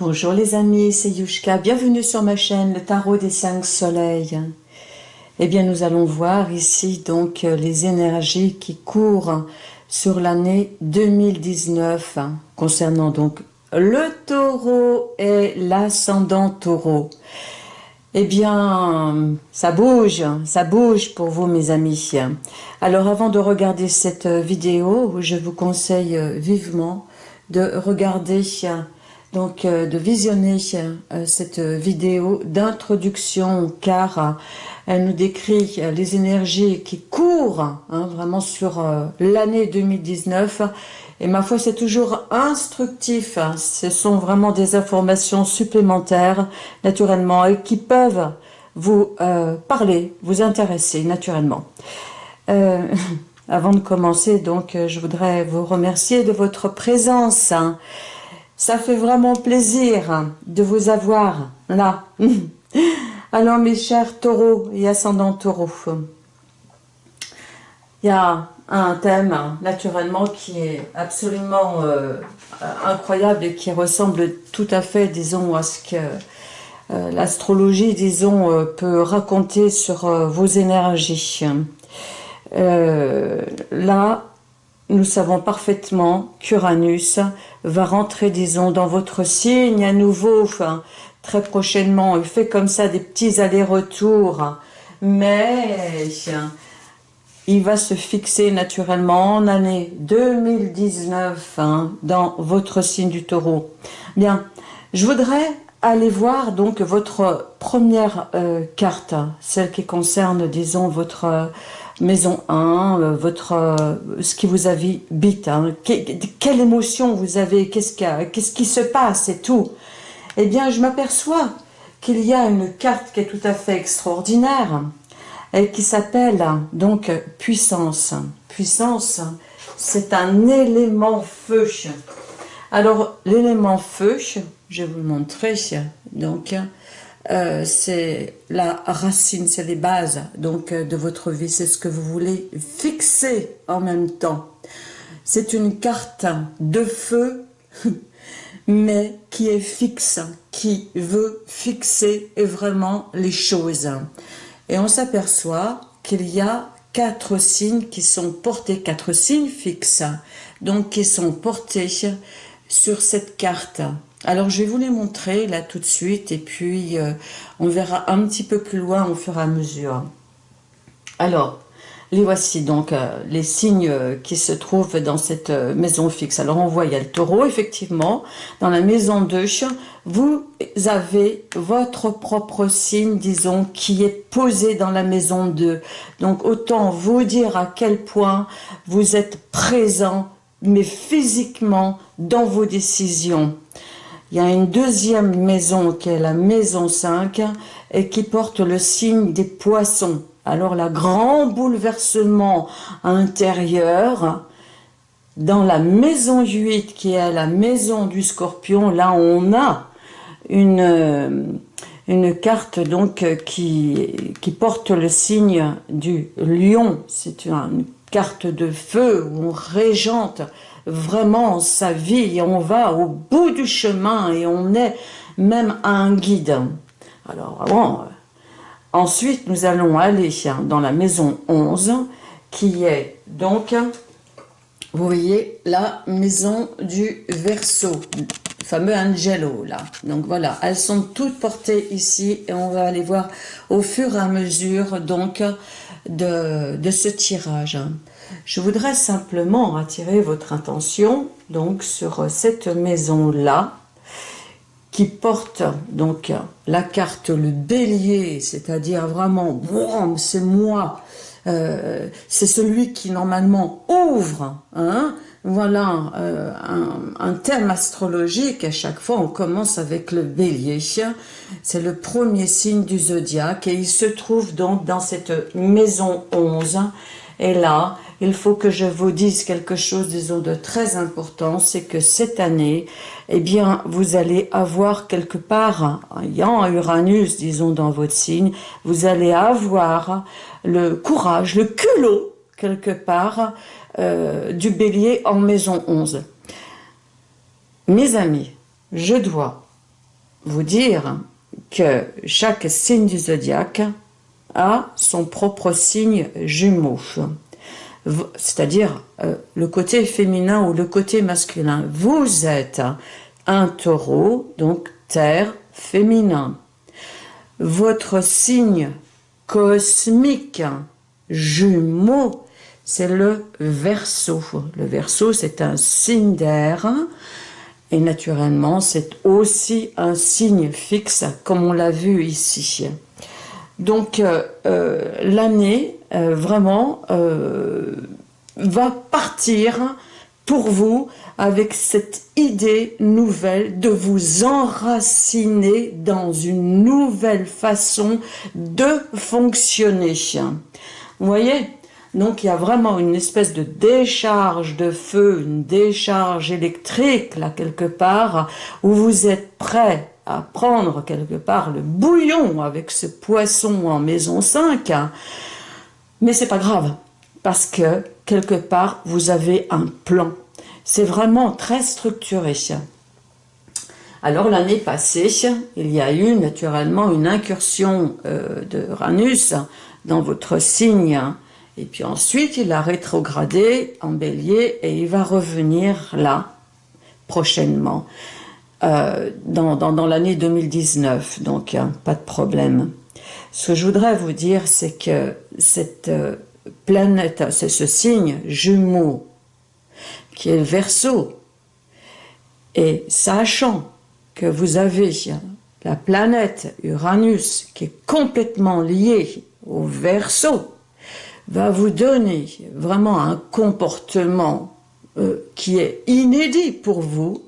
Bonjour les amis, c'est Yushka, bienvenue sur ma chaîne Le Tarot des Cinq Soleils. Eh bien nous allons voir ici donc les énergies qui courent sur l'année 2019 concernant donc le taureau et l'ascendant taureau. Eh bien, ça bouge, ça bouge pour vous mes amis. Alors avant de regarder cette vidéo, je vous conseille vivement de regarder donc euh, de visionner euh, cette vidéo d'introduction car euh, elle nous décrit les énergies qui courent hein, vraiment sur l'année 2019 et ma foi c'est toujours instructif, ce sont vraiment des informations supplémentaires naturellement et qui peuvent vous parler, vous intéresser naturellement. avant de commencer donc je voudrais vous remercier de votre présence hein. Ça fait vraiment plaisir de vous avoir là. Alors mes chers taureaux et ascendants taureaux, il y a un thème naturellement qui est absolument euh, incroyable et qui ressemble tout à fait, disons, à ce que euh, l'astrologie, disons, euh, peut raconter sur vos énergies. là, nous savons parfaitement qu'Uranus va rentrer, disons, dans votre signe à nouveau, très prochainement. Il fait comme ça des petits allers-retours, mais il va se fixer naturellement en année 2019 hein, dans votre signe du taureau. Bien, je voudrais aller voir donc votre première euh, carte, celle qui concerne, disons, votre maison 1, euh, votre, euh, ce qui vous habite, hein, quelle émotion vous avez, qu'est-ce qu'est-ce qui se passe et tout. Eh bien, je m'aperçois qu'il y a une carte qui est tout à fait extraordinaire et qui s'appelle donc puissance. Puissance, c'est un élément feu. Alors, l'élément feu, je vais vous le montrer, donc, euh, c'est la racine, c'est les bases donc euh, de votre vie, c'est ce que vous voulez fixer en même temps. C'est une carte de feu, mais qui est fixe, qui veut fixer vraiment les choses. Et on s'aperçoit qu'il y a quatre signes qui sont portés, quatre signes fixes, donc qui sont portés sur cette carte. Alors, je vais vous les montrer là tout de suite et puis euh, on verra un petit peu plus loin au fur et à mesure. Alors, les voici donc euh, les signes euh, qui se trouvent dans cette maison fixe. Alors, on voit, il y a le taureau, effectivement. Dans la maison 2, vous avez votre propre signe, disons, qui est posé dans la maison 2. Donc, autant vous dire à quel point vous êtes présent, mais physiquement, dans vos décisions. Il y a une deuxième maison qui est la maison 5 et qui porte le signe des poissons. Alors, le grand bouleversement intérieur, dans la maison 8 qui est la maison du scorpion, là on a une, carte donc qui, qui porte le signe du lion. C'est une carte de feu où on régente vraiment sa vie et on va au bout du chemin et on est même un guide. Alors, bon, euh, ensuite, nous allons aller dans la maison 11, qui est donc, vous voyez, la maison du le fameux Angelo, là. Donc voilà, elles sont toutes portées ici, et on va aller voir au fur et à mesure, donc, de, ce tirage. Je voudrais simplement attirer votre attention donc sur cette maison-là qui porte donc la carte le bélier, c'est-à-dire vraiment, c'est moi, euh, c'est celui qui normalement ouvre, hein, voilà euh, un, thème astrologique, à chaque fois on commence avec le bélier, c'est le premier signe du zodiaque et il se trouve donc dans cette maison 11, et là, il faut que je vous dise quelque chose, disons, de très important, c'est que cette année, eh bien, vous allez avoir quelque part, ayant Uranus, disons, dans votre signe, vous allez avoir le courage, le culot, quelque part, euh, du bélier en maison 11. Mes amis, je dois vous dire que chaque signe du zodiaque a son propre signe jumeau, c'est-à-dire euh, le côté féminin ou le côté masculin. Vous êtes un taureau, donc terre féminin. Votre signe cosmique jumeau, c'est le verso. Le verso, c'est un signe d'air et naturellement, c'est aussi un signe fixe, comme on l'a vu ici. Donc, euh, euh, l'année, euh, vraiment, va partir pour vous avec cette idée nouvelle de vous enraciner dans une nouvelle façon de fonctionner. Vous voyez? Donc il y a vraiment une espèce de décharge de feu, une décharge électrique là quelque part, où vous êtes prêt à prendre quelque part le bouillon avec ce poisson en maison 5. Mais c'est pas grave, parce que quelque part vous avez un plan. C'est vraiment très structuré. Alors l'année passée, il y a eu naturellement une incursion euh, de Ranus dans votre signe et puis ensuite, il a rétrogradé en bélier et il va revenir là, prochainement, euh, dans, dans, l'année 2019. Donc, pas de problème. Ce que je voudrais vous dire, c'est que cette euh, planète, c'est ce signe jumeau, qui est le verso, et sachant que vous avez la planète Uranus qui est complètement liée au verso, va vous donner vraiment un comportement euh, qui est inédit pour vous,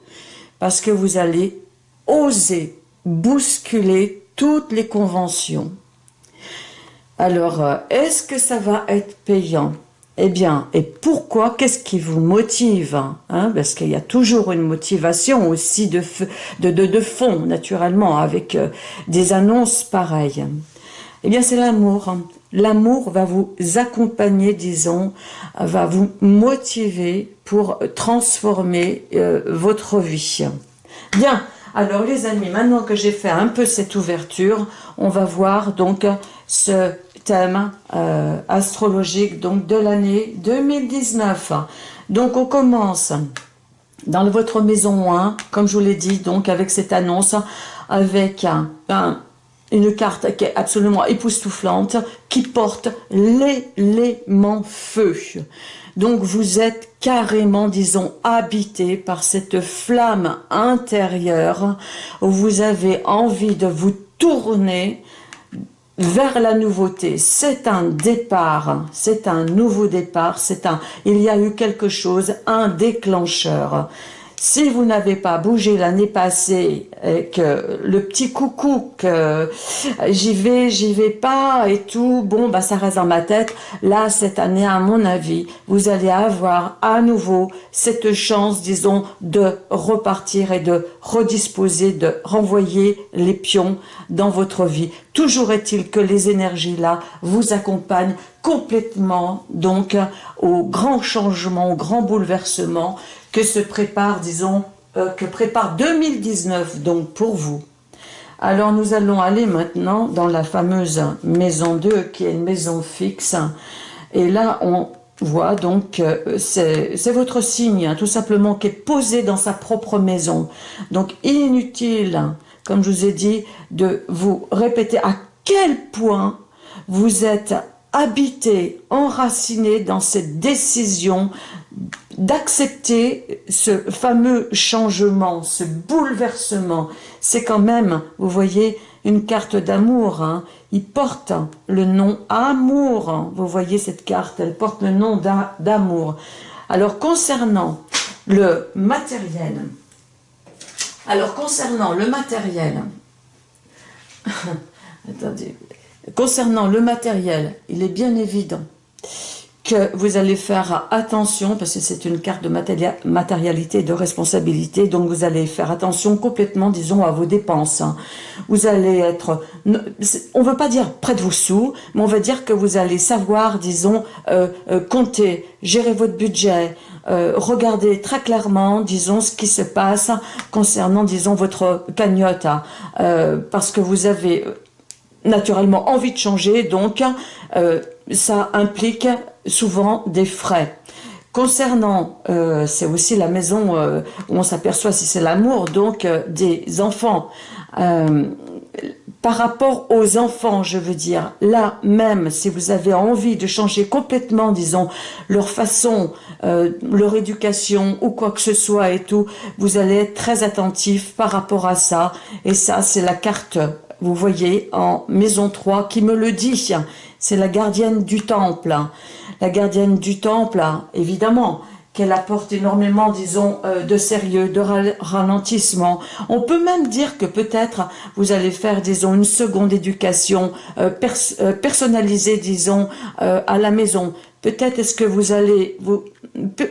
parce que vous allez oser bousculer toutes les conventions. Alors, euh, est-ce que ça va être payant? Eh bien, et pourquoi? Qu'est-ce qui vous motive hein? Parce qu'il y a toujours une motivation aussi de, fond, naturellement, avec euh, des annonces pareilles. Eh bien, c'est l'amour. L'amour va vous accompagner, disons, va vous motiver pour transformer euh, votre vie. Bien, alors les amis, maintenant que j'ai fait un peu cette ouverture, on va voir donc ce thème euh, astrologique donc de l'année 2019. Donc on commence dans votre maison 1, comme je vous l'ai dit, donc avec cette annonce, avec un une carte qui est absolument époustouflante, qui porte l'élément feu. Donc vous êtes carrément, disons, habité par cette flamme intérieure où vous avez envie de vous tourner vers la nouveauté. C'est un départ, c'est un nouveau départ, c'est un, il y a eu quelque chose, un déclencheur. Si vous n'avez pas bougé l'année passée et que le petit coucou que j'y vais, j'y vais pas et tout, bon, bah ça reste dans ma tête. Là, cette année, à mon avis, vous allez avoir à nouveau cette chance, disons, de repartir et de redisposer, de renvoyer les pions dans votre vie. Toujours est-il que les énergies-là vous accompagnent complètement, donc, au grand changement, au grand bouleversement que se prépare, disons, euh, que prépare 2019 donc pour vous. Alors nous allons aller maintenant dans la fameuse maison 2 qui est une maison fixe. Et là on voit donc que c'est votre signe hein, tout simplement qui est posé dans sa propre maison. Donc inutile, comme je vous ai dit, de vous répéter à quel point vous êtes habité, enraciné dans cette décision d'accepter ce fameux changement, ce bouleversement. C'est quand même, vous voyez, une carte d'amour. Hein. Il porte le nom amour. Vous voyez cette carte, elle porte le nom d'amour. Alors concernant le matériel, alors concernant le matériel, attendez, concernant le matériel, il est bien évident que vous allez faire attention, parce que c'est une carte de matérialité et de responsabilité, donc vous allez faire attention complètement, disons, à vos dépenses. Hein. Vous allez être, on ne veut pas dire près de vos sous, mais on va dire que vous allez savoir, disons, euh, euh, compter, gérer votre budget, regardez très clairement, disons, ce qui se passe concernant, disons, votre cagnotte, parce que vous avez naturellement envie de changer, donc ça implique souvent des frais. Concernant, euh, c'est aussi la maison euh, où on s'aperçoit si c'est l'amour, donc euh, des enfants. par rapport aux enfants, je veux dire, là même, si vous avez envie de changer complètement, disons, leur façon, leur éducation ou quoi que ce soit et tout, vous allez être très attentif par rapport à ça. Et ça, c'est la carte, vous voyez, en maison 3 qui me le dit. C'est la gardienne du temple la gardienne du temple, évidemment, qu'elle apporte énormément, disons, euh, de sérieux, de ralentissement. On peut même dire que peut-être vous allez faire, disons, une seconde éducation euh, euh, personnalisée, disons, à la maison. Peut-être est-ce que vous allez vous,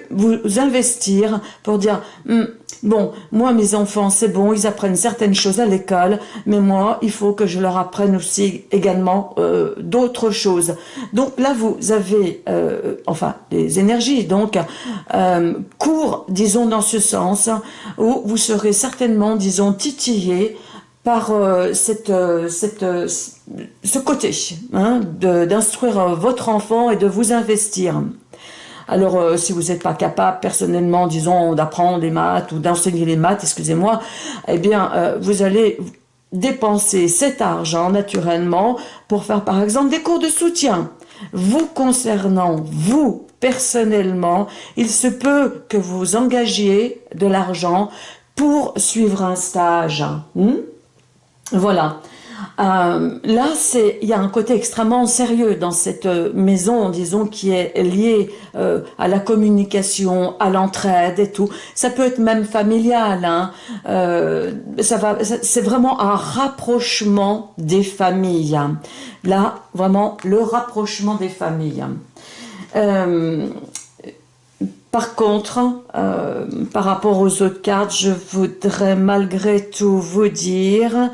vous investir pour dire hmm, bon, moi mes enfants c'est bon, ils apprennent certaines choses à l'école, mais moi il faut que je leur apprenne aussi également euh, d'autres choses. Donc là vous avez, euh, enfin les énergies donc euh, courent, disons dans ce sens, où vous serez certainement, disons, titillé par euh, cette, euh, cette, euh, ce côté hein, d'instruire votre enfant et de vous investir. Alors, si vous n'êtes pas capable, personnellement, disons, d'apprendre les maths ou d'enseigner les maths, excusez-moi, eh bien, vous allez dépenser cet argent, naturellement, pour faire, par exemple, des cours de soutien. Vous concernant, vous, personnellement, il se peut que vous engagiez de l'argent pour suivre un stage. Hmm? Voilà. Euh, là, c'est il y a un côté extrêmement sérieux dans cette euh, maison, disons, qui est lié euh, à la communication, à l'entraide et tout. Ça peut être même familial. Hein. c'est vraiment un rapprochement des familles. Là, vraiment le rapprochement des familles. Par contre, par rapport aux autres cartes, je voudrais malgré tout vous dire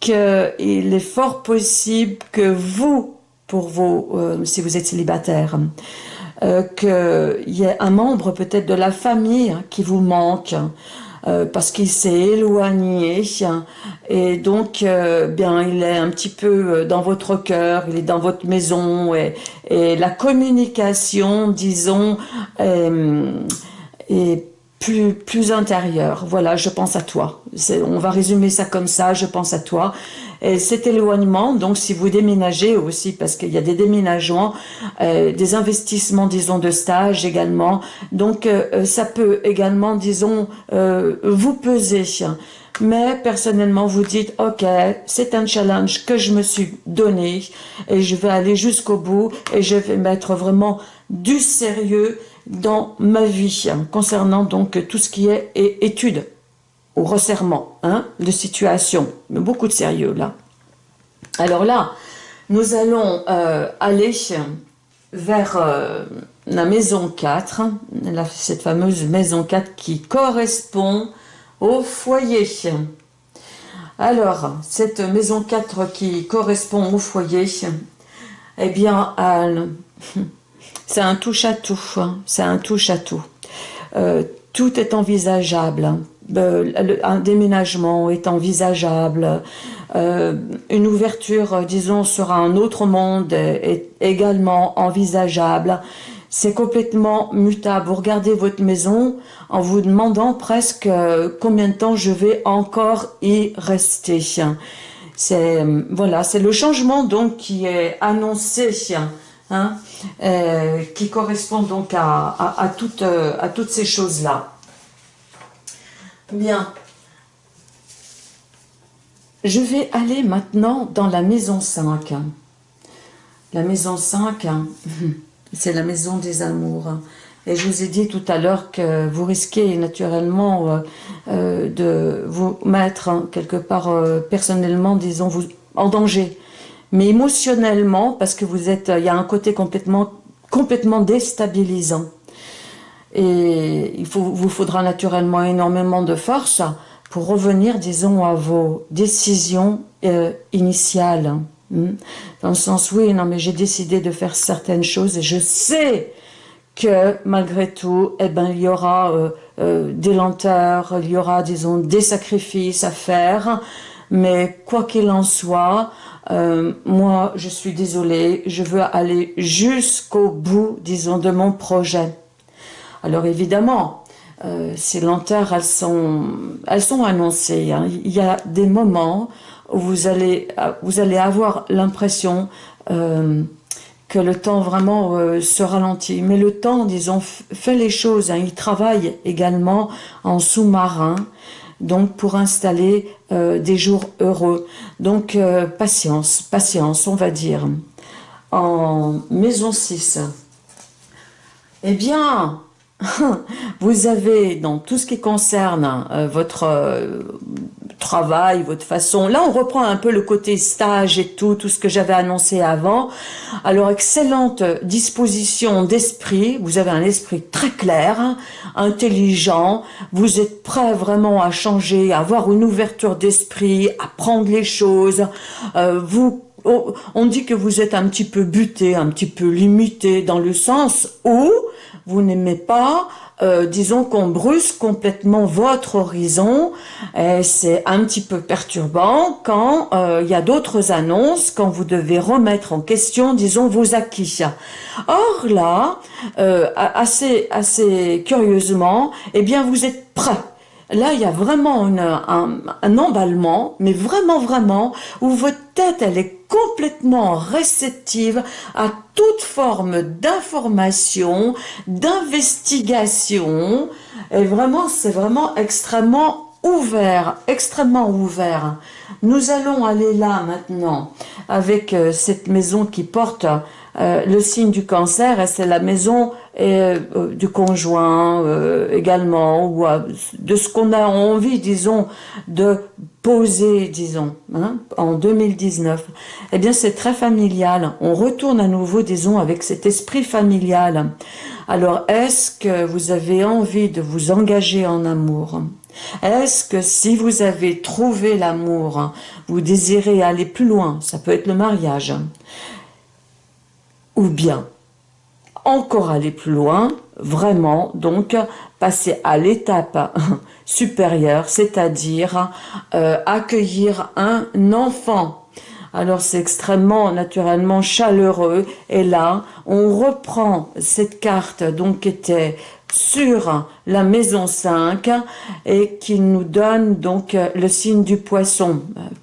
qu'il est fort possible que vous, pour vous, euh, si vous êtes célibataire, euh, qu'il y ait un membre peut-être de la famille qui vous manque, euh, parce qu'il s'est éloigné et donc bien il est un petit peu dans votre cœur, il est dans votre maison et, et la communication, disons, est plus, plus intérieur. Voilà, je pense à toi. On va résumer ça comme ça, je pense à toi. Et cet éloignement, donc si vous déménagez aussi, parce qu'il y a des déménagements, euh, des investissements, disons, de stage également, donc euh, ça peut également, disons, euh, vous peser. Mais personnellement, vous dites, ok, c'est un challenge que je me suis donné et je vais aller jusqu'au bout et je vais mettre vraiment du sérieux dans ma vie concernant donc tout ce qui est étude ou resserrement hein, de situation. Beaucoup de sérieux là. Alors là, nous allons euh, aller vers euh, la maison 4, cette fameuse maison 4 qui correspond au foyer. Alors, cette maison 4 qui correspond au foyer, eh bien, c'est un touche-à-tout. Hein. C'est un touche-à-tout. Euh, tout est envisageable. Hein. Euh, un déménagement est envisageable. Euh, une ouverture, disons, sur un autre monde est également envisageable. C'est complètement mutable. Vous regardez votre maison en vous demandant presque combien de temps je vais encore y rester. C'est voilà, c'est le changement donc qui est annoncé hein, euh, qui correspond donc à, toutes, euh, à toutes ces choses-là. Bien. Je vais aller maintenant dans la maison 5. La maison 5, c'est la maison des amours. Et je vous ai dit tout à l'heure que vous risquez naturellement euh, de vous mettre hein, quelque part personnellement, disons, vous, en danger mais émotionnellement, parce que vous êtes, il y a un côté complètement, complètement déstabilisant. Et il vous faudra naturellement énormément de force pour revenir, disons, à vos décisions euh, initiales. Hmm. Dans le sens, oui, non, mais j'ai décidé de faire certaines choses et je sais que malgré tout, eh ben, il y aura euh, euh, des lenteurs, il y aura, disons, des sacrifices à faire, mais quoi qu'il en soit, euh, moi, je suis désolée, je veux aller jusqu'au bout, disons, de mon projet. Alors évidemment, euh, ces lenteurs, elles sont, elles sont annoncées. Hein. Il y a des moments où vous allez, vous allez avoir l'impression euh, que le temps vraiment se ralentit. Mais le temps, disons, fait les choses. Hein. Il travaille également en sous-marin donc pour installer euh, des jours heureux. Donc euh, patience, patience, on va dire. En maison 6, eh bien, vous avez dans tout ce qui concerne euh, votre travail, votre façon. Là, on reprend un peu le côté stage et tout, tout ce que j'avais annoncé avant. Alors, excellente disposition d'esprit. Vous avez un esprit très clair, intelligent. Vous êtes prêt vraiment à changer, à avoir une ouverture d'esprit, à prendre les choses. Euh, vous on dit que vous êtes un petit peu buté, un petit peu limité dans le sens où vous n'aimez pas euh, disons qu'on brusque complètement votre horizon. C'est un petit peu perturbant quand euh, il y a d'autres annonces, quand vous devez remettre en question, disons, vos acquis. Or là, euh, assez, assez curieusement, eh bien, vous êtes prêt Là, il y a vraiment un, emballement, mais vraiment, vraiment, où votre tête, elle est complètement réceptive à toute forme d'information, d'investigation. Et vraiment, c'est vraiment extrêmement ouvert, extrêmement ouvert. Nous allons aller là maintenant avec euh, cette maison qui porte euh, le signe du cancer c'est la maison euh, du conjoint euh, également ou de ce qu'on a envie disons de poser disons hein, en 2019 eh bien c'est très familial. On retourne à nouveau disons avec cet esprit familial. Alors est-ce que vous avez envie de vous engager en amour? Est-ce que si vous avez trouvé l'amour, vous désirez aller plus loin? Ça peut être le mariage ou bien encore aller plus loin, vraiment, donc passer à l'étape supérieure, c'est-à-dire euh, accueillir un enfant. Alors c'est extrêmement naturellement chaleureux et là on reprend cette carte donc qui était sur la maison 5 et qui nous donne donc le signe du poisson.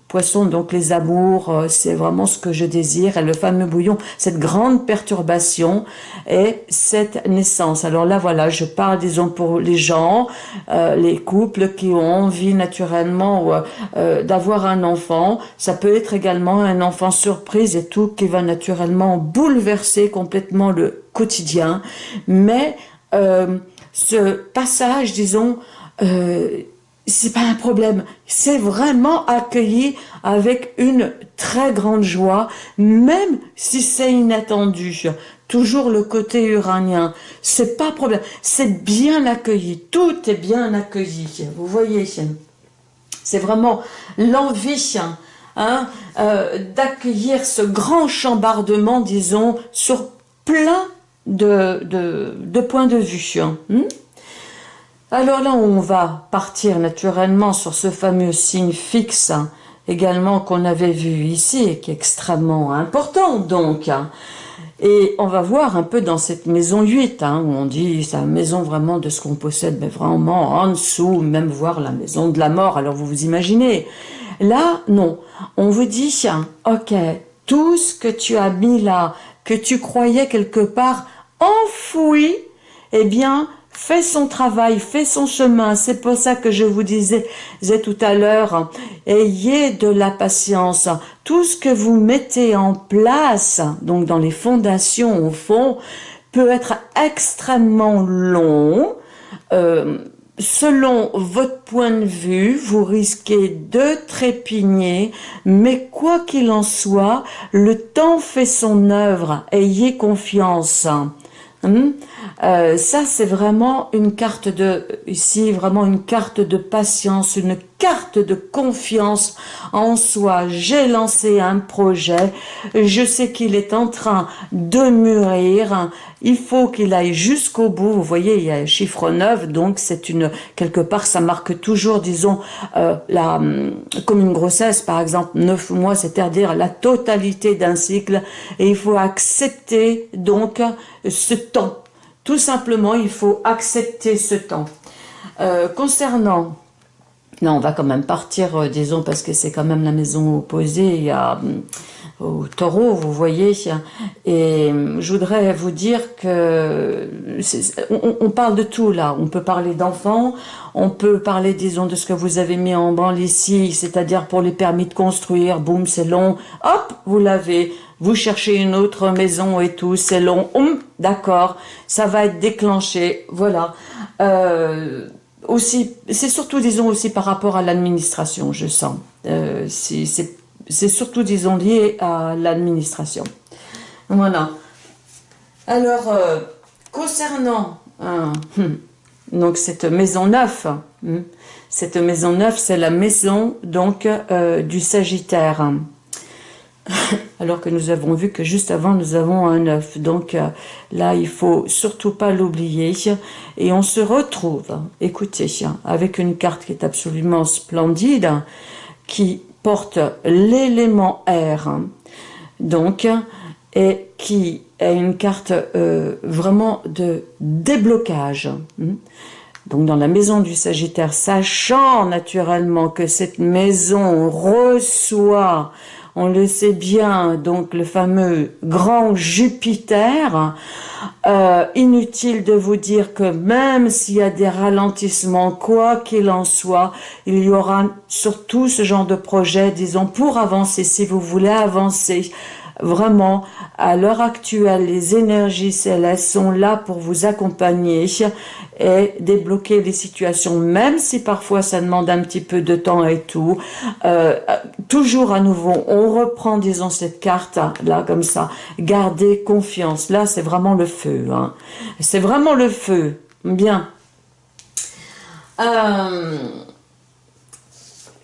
Poisson, donc les amours, euh, c'est vraiment ce que je désire. Et le fameux bouillon, cette grande perturbation et cette naissance. Alors là, voilà, je parle, disons, pour les gens, euh, les couples qui ont envie naturellement euh, d'avoir un enfant. Ça peut être également un enfant surprise et tout qui va naturellement bouleverser complètement le quotidien. Mais euh, ce passage, disons, euh, c'est pas un problème. C'est vraiment accueilli avec une très grande joie, même si c'est inattendu. Toujours le côté uranien. C'est pas problème. C'est bien accueilli. Tout est bien accueilli. Vous voyez, c'est vraiment l'envie hein, euh, d'accueillir ce grand chambardement, disons, sur plein de, de, de de vue. Hein. Hmm? Alors là, on va partir naturellement sur ce fameux signe fixe, hein, également qu'on avait vu ici, et qui est extrêmement important donc. Hein. Et on va voir un peu dans cette maison 8, hein, où on dit c'est la maison vraiment de ce qu'on possède, mais vraiment en dessous, même voir la maison de la mort, alors vous vous imaginez. Là, non, on vous dit, ok, tout ce que tu as mis là, tu croyais quelque part enfoui, eh bien, fait son travail, fait son chemin. C'est pour ça que je vous disais, tout à l'heure, ayez de la patience. Tout ce que vous mettez en place, donc dans les fondations au fond, peut être extrêmement long. Euh, selon votre point de vue, vous risquez de trépigner, mais quoi qu'il en soit, le temps fait son œuvre. Ayez confiance. Hmm? Euh, ça, c'est vraiment une carte de, ici, vraiment une carte de patience, une carte de confiance en soi. J'ai lancé un projet, je sais qu'il est en train de mûrir, il faut qu'il aille jusqu'au bout. Vous voyez, il y a un chiffre 9, donc c'est une quelque part, ça marque toujours, disons, euh, la hum, comme une grossesse, par exemple, 9 mois, c'est-à-dire la totalité d'un cycle, et il faut accepter donc ce temps. Tout simplement, il faut accepter ce temps. Euh, concernant non, on va quand même partir, euh, disons, parce que c'est quand même la maison opposée. A hum, au taureau, vous voyez. Et je voudrais vous dire que on, parle de tout là. On peut parler d'enfants, on peut parler, disons, de ce que vous avez mis en branle ici, c'est-à-dire pour les permis de construire, boum, c'est long, hop, vous l'avez. Vous cherchez une autre maison et tout, c'est long, hum, d'accord, ça va être déclenché, voilà. Euh, aussi, c'est surtout, disons, aussi par rapport à l'administration, je sens. Euh, c'est surtout, disons, lié à l'administration. Voilà. Alors, euh, concernant hein, hmm, donc cette maison neuve, hmm, cette maison neuve, c'est la maison donc euh, du Sagittaire. Alors que nous avons vu que juste avant, nous avons un œuf. Donc euh, là, il faut surtout pas l'oublier. Et on se retrouve, écoutez, avec une carte qui est absolument splendide, qui porte l'élément R, donc, et qui est une carte euh, vraiment de déblocage. Donc dans la maison du Sagittaire, sachant naturellement que cette maison reçoit on le sait bien, donc le fameux grand Jupiter, euh, inutile de vous dire que même s'il y a des ralentissements, quoi qu'il en soit, il y aura surtout ce genre de projet, disons, pour avancer, si vous voulez avancer, Vraiment, à l'heure actuelle, les énergies célestes sont là pour vous accompagner et débloquer les situations, même si parfois ça demande un petit peu de temps et tout. Euh, toujours à nouveau, on reprend, disons, cette carte là, comme ça. Gardez confiance. Là, c'est vraiment le feu. Hein. C'est vraiment le feu. Bien. Euh,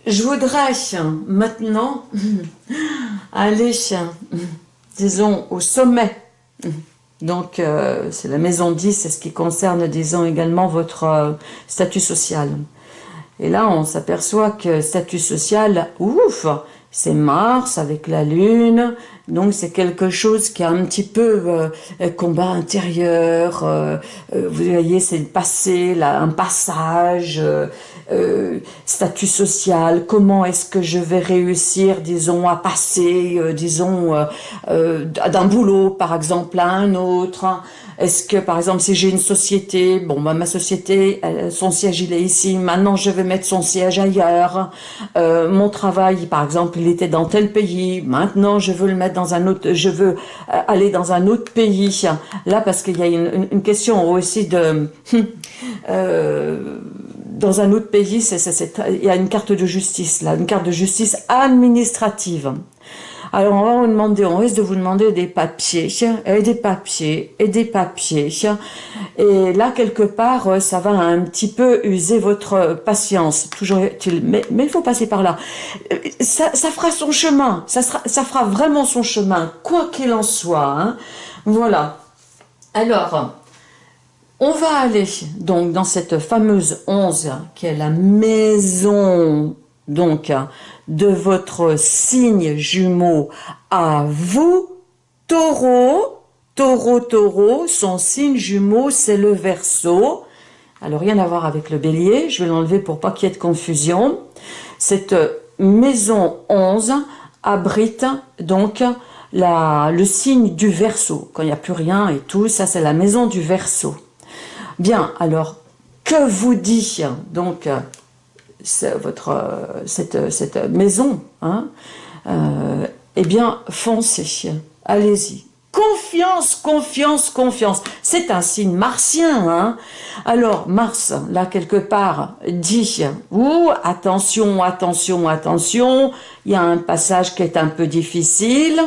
je voudrais maintenant aller, disons, au sommet. Donc, euh, c'est la maison 10, c'est ce qui concerne, disons, également votre euh, statut social. Et là, on s'aperçoit que statut social, ouf, c'est Mars avec la Lune, donc c'est quelque chose qui a un petit peu euh, combat intérieur, vous voyez, c'est le passé, un passage, euh, statut social, comment est-ce que je vais réussir, disons, à passer, euh, disons, euh, d'un boulot, par exemple, à un autre. Est-ce que, par exemple, si j'ai une société, bon, bah, ma société, son siège, il est ici, maintenant je vais mettre son siège ailleurs. mon travail, par exemple, il était dans tel pays, maintenant je veux le mettre dans un autre, je veux aller dans un autre pays. Là, parce qu'il y a une, une, question aussi de... dans un autre pays, il y a une carte de justice, là, une carte de justice administrative. Alors, on va vous demander, on risque de vous demander des papiers, et des papiers, et des papiers. Et là, quelque part, ça va un petit peu user votre patience. Toujours, mais, mais il faut passer par là. Ça, fera son chemin. Ça fera vraiment son chemin, quoi qu'il en soit. Hein. Voilà. Alors, on va aller donc dans cette fameuse 11 qui est la maison donc de votre signe jumeau à vous, taureau, taureau, taureau, son signe jumeau c'est le verso. Alors rien à voir avec le bélier, je vais l'enlever pour pas qu'il y ait de confusion. Cette maison 11 abrite donc le signe du verso, quand il n'y a plus rien et tout, ça c'est la maison du verso. Bien, alors, que vous dit donc euh, votre, euh, cette, cette maison hein, euh, Eh bien, foncez, allez-y. Confiance, confiance, confiance. C'est un signe martien. Hein Alors, Mars, là, quelque part, dit, ou attention, attention, attention, il y a un passage qui est un peu difficile.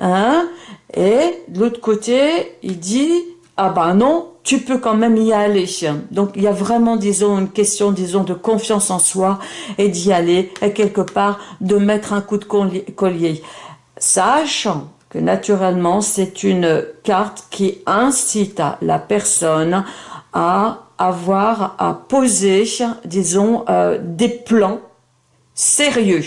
Hein et de l'autre côté, il dit, ah ben non, tu peux quand même y aller. Donc il y a vraiment, disons, une question, disons, de confiance en soi et d'y aller, et quelque part de mettre un coup de collier. Sachant que naturellement, c'est une carte qui incite la personne à avoir, à poser, disons, euh, des plans sérieux.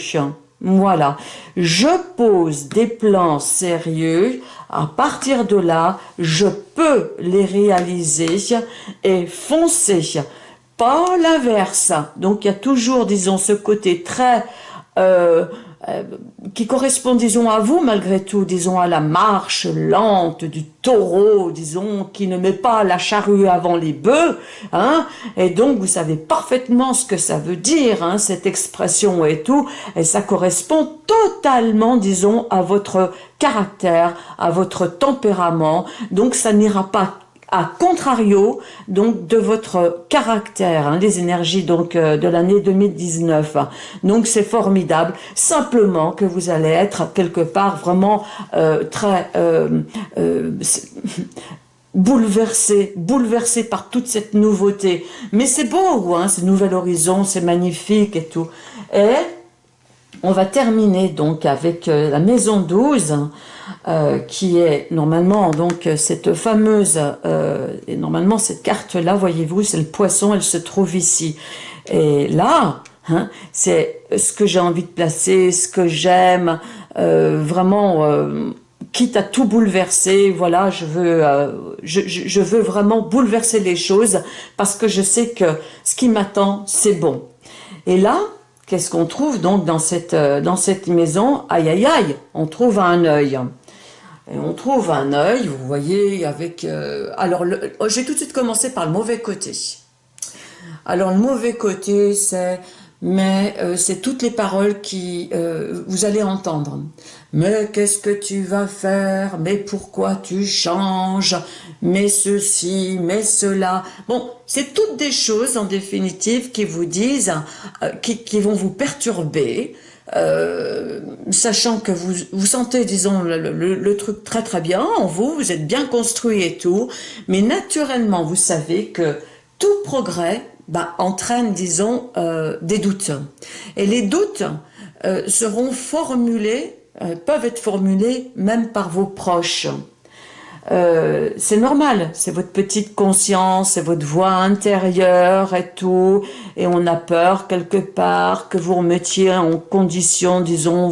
Voilà, je pose des plans sérieux, à partir de là, je peux les réaliser et foncer, pas l'inverse. Donc il y a toujours, disons, ce côté très... Euh, euh, qui correspond, disons, à vous, malgré tout, disons, à la marche lente du taureau, disons, qui ne met pas la charrue avant les bœufs, hein, et donc vous savez parfaitement ce que ça veut dire, hein, cette expression et tout, et ça correspond totalement, disons, à votre caractère, à votre tempérament, donc ça n'ira pas à contrario donc de votre caractère, hein, les énergies donc euh, de l'année 2019. Donc c'est formidable, simplement que vous allez être quelque part vraiment euh, très euh, bouleversé, bouleversé par toute cette nouveauté. Mais c'est beau, hein, ce nouvel horizon, c'est magnifique et tout. Et on va terminer donc avec la maison 12, euh, qui est normalement donc cette fameuse, euh, et normalement cette carte-là, voyez-vous, c'est le poisson, elle se trouve ici. Et là, hein, c'est ce que j'ai envie de placer, ce que j'aime, euh, vraiment, quitte à tout bouleverser, voilà, je veux, je, je veux vraiment bouleverser les choses parce que je sais que ce qui m'attend, c'est bon. Et là, qu'est-ce qu'on trouve donc dans cette, dans cette maison? Aïe, aïe, aïe, on trouve un œil. Et on trouve un œil, vous voyez, avec... Euh, alors, oh, j'ai tout de suite commencé par le mauvais côté. Alors, le mauvais côté, c'est... Mais euh, c'est toutes les paroles qui euh, vous allez entendre. Mais qu'est-ce que tu vas faire? Mais pourquoi tu changes? Mais ceci, mais cela. Bon, c'est toutes des choses en définitive qui vous disent, qui, qui vont vous perturber, euh, sachant que vous, vous sentez, disons, le, truc très très bien en vous, vous êtes bien construit et tout, mais naturellement, vous savez que tout progrès bah, entraîne, disons, euh, des doutes. Et les doutes euh, seront formulés, peuvent être formulés même par vos proches. Euh, c'est normal, c'est votre petite conscience, c'est votre voix intérieure et tout, et on a peur quelque part que vous remettiez en condition, disons,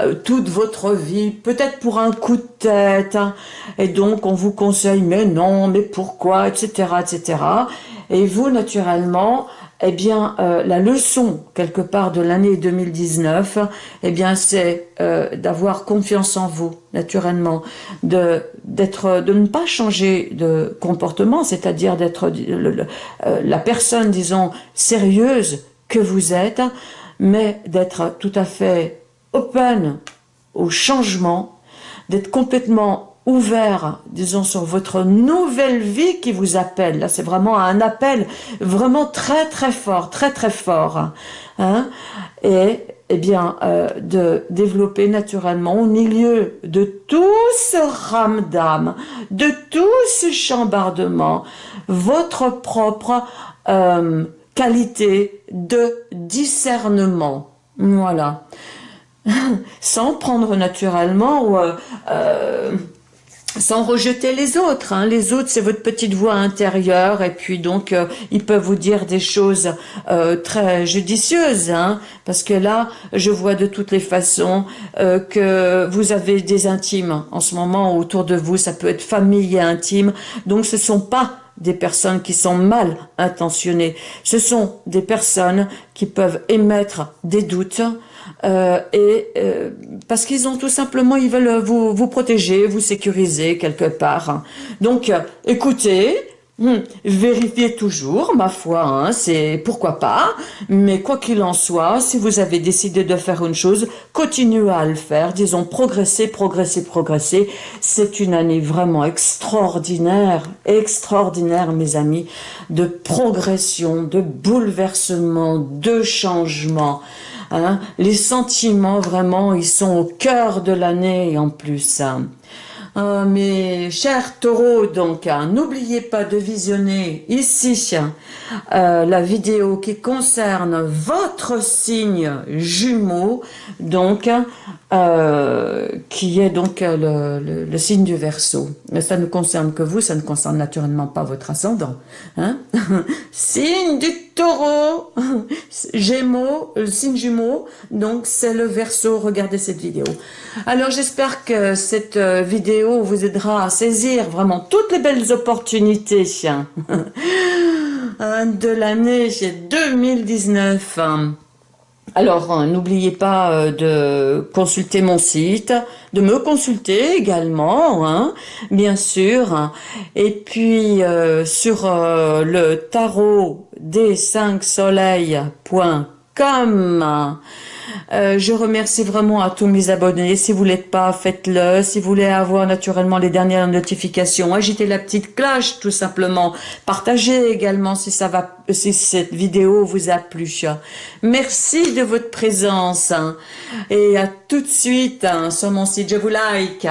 euh, toute votre vie, peut-être pour un coup de tête, hein. et donc on vous conseille, mais non, mais pourquoi, etc., etc., et vous, naturellement, eh bien, euh, la leçon, quelque part, de l'année 2019, eh bien, c'est euh, d'avoir confiance en vous, naturellement, de, d'être, de ne pas changer de comportement, c'est-à-dire d'être euh, la personne, disons, sérieuse que vous êtes, mais d'être tout à fait open au changement, d'être complètement ouvert, disons, sur votre nouvelle vie qui vous appelle. Là, c'est vraiment un appel vraiment très, très fort, très, très fort. Hein et, eh bien, euh, de développer naturellement au milieu de tout ce d'âme, de tout ce chambardement, votre propre euh, qualité de discernement. Voilà. Sans prendre naturellement... ou euh, sans rejeter les autres. Hein. Les autres, c'est votre petite voix intérieure et puis donc euh, ils peuvent vous dire des choses euh, très judicieuses. Hein, parce que là, je vois de toutes les façons euh, que vous avez des intimes en ce moment autour de vous. Ça peut être famille et intime. Donc ce sont pas des personnes qui sont mal intentionnées. Ce sont des personnes qui peuvent émettre des doutes, euh, et euh, parce qu'ils ont tout simplement, ils veulent vous, vous protéger, vous sécuriser quelque part. Donc, écoutez, hmm, vérifiez toujours, ma foi, hein, c'est pourquoi pas, mais quoi qu'il en soit, si vous avez décidé de faire une chose, continuez à le faire, disons progresser, progresser, progresser. C'est une année vraiment extraordinaire, extraordinaire, mes amis, de progression, de bouleversement, de changement. Hein. Les sentiments, vraiment, ils sont au cœur de l'année en plus. Hein. Euh, mes chers taureaux, donc, hein, n'oubliez pas de visionner ici euh, la vidéo qui concerne votre signe jumeau, donc, euh, qui est donc le, signe du Verseau. Ça ne concerne que vous, ça ne concerne naturellement pas votre ascendant. Hein signe du taureau, gémeaux, signe jumeau, donc c'est le Verseau, regardez cette vidéo. Alors j'espère que cette vidéo vous aidera à saisir vraiment toutes les belles opportunités de l'année 2019. Alors, hein, n'oubliez pas euh, de consulter mon site, de me consulter également, hein, bien sûr. Et puis, euh, sur euh, le tarot des 5 soleils.com, euh, je remercie vraiment à tous mes abonnés. Si vous l'êtes pas, faites-le. Si vous voulez avoir naturellement les dernières notifications, agitez la petite cloche tout simplement. Partagez également si ça va, si cette vidéo vous a plu. Merci de votre présence et à tout de suite hein, sur mon site. Je vous like.